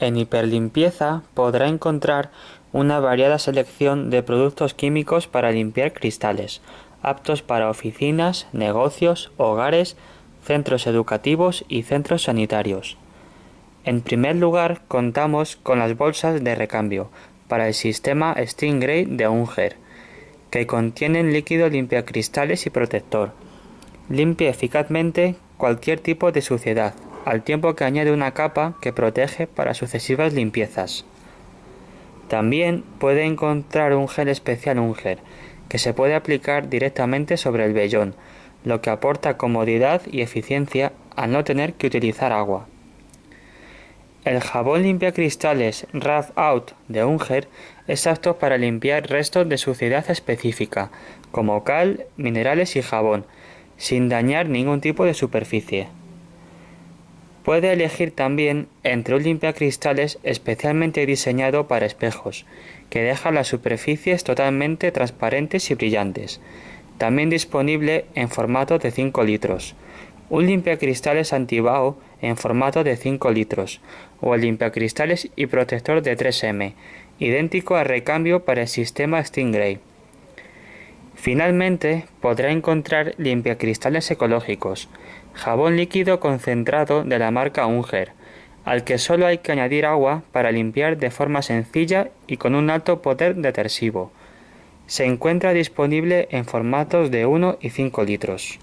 En Hiperlimpieza podrá encontrar una variada selección de productos químicos para limpiar cristales, aptos para oficinas, negocios, hogares, centros educativos y centros sanitarios. En primer lugar, contamos con las bolsas de recambio para el sistema Stingray de Unger, que contienen líquido limpiacristales y protector. Limpia eficazmente cualquier tipo de suciedad, al tiempo que añade una capa que protege para sucesivas limpiezas. También puede encontrar un gel especial Unger, que se puede aplicar directamente sobre el vellón, lo que aporta comodidad y eficiencia al no tener que utilizar agua. El jabón limpia cristales Rough Out de Unger es apto para limpiar restos de suciedad específica, como cal, minerales y jabón, sin dañar ningún tipo de superficie. Puede elegir también entre un limpiacristales especialmente diseñado para espejos, que deja las superficies totalmente transparentes y brillantes. También disponible en formato de 5 litros. Un limpiacristales antibao en formato de 5 litros o el limpiacristales y protector de 3M, idéntico al recambio para el sistema Stingray. Finalmente, podrá encontrar limpiacristales ecológicos, jabón líquido concentrado de la marca Unger, al que solo hay que añadir agua para limpiar de forma sencilla y con un alto poder detersivo. Se encuentra disponible en formatos de 1 y 5 litros.